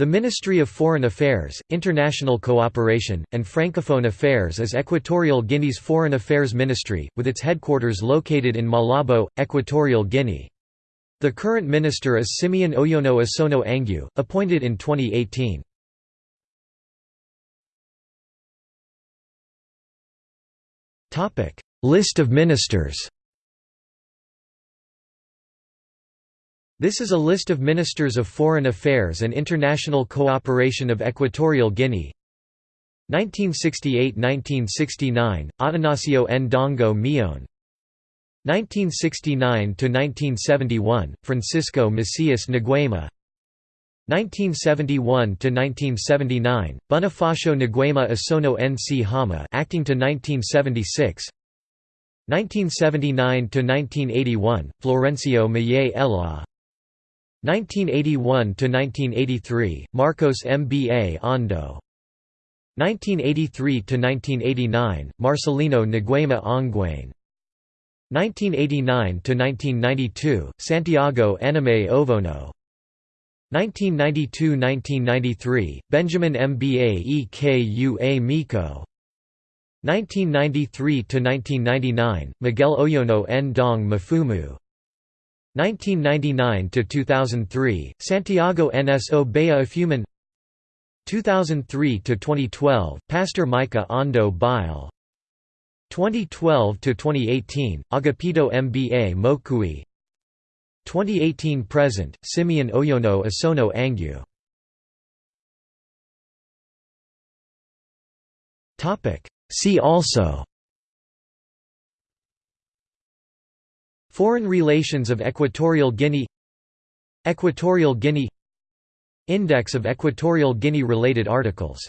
The Ministry of Foreign Affairs, International Cooperation, and Francophone Affairs is Equatorial Guinea's foreign affairs ministry, with its headquarters located in Malabo, Equatorial Guinea. The current minister is Simeón Oyono Esono Angue, appointed in 2018. List of ministers This is a list of Ministers of Foreign Affairs and International Cooperation of Equatorial Guinea. 1968–1969, Atanasio Ndongo Miyone 1969–1971, Francisco Macias Nguema 1971–1979, Bonifacio Nguema Asono Nchama acting to 1976 1979–1981, Florencio Maye Eloa 1981–1983, Marcos Mba Ondo 1983–1989, Marcelino Nguema Onguene 1989–1992, Santiago Eneme Ovono. 1992–1993, Benjamin Mba Ekua Miko 1993–1999, Miguel Oyono Ndong Mifumu 1999–2003, Santiago Nsobeya Efuman 2003–2012, Pastor Micha Ondo Bile 2012–2018, Agapito Mba Mokuy. 2018–present, Simeón Oyono Esono Angue. See also Foreign relations of Equatorial Guinea Equatorial Guinea Index of Equatorial Guinea-related articles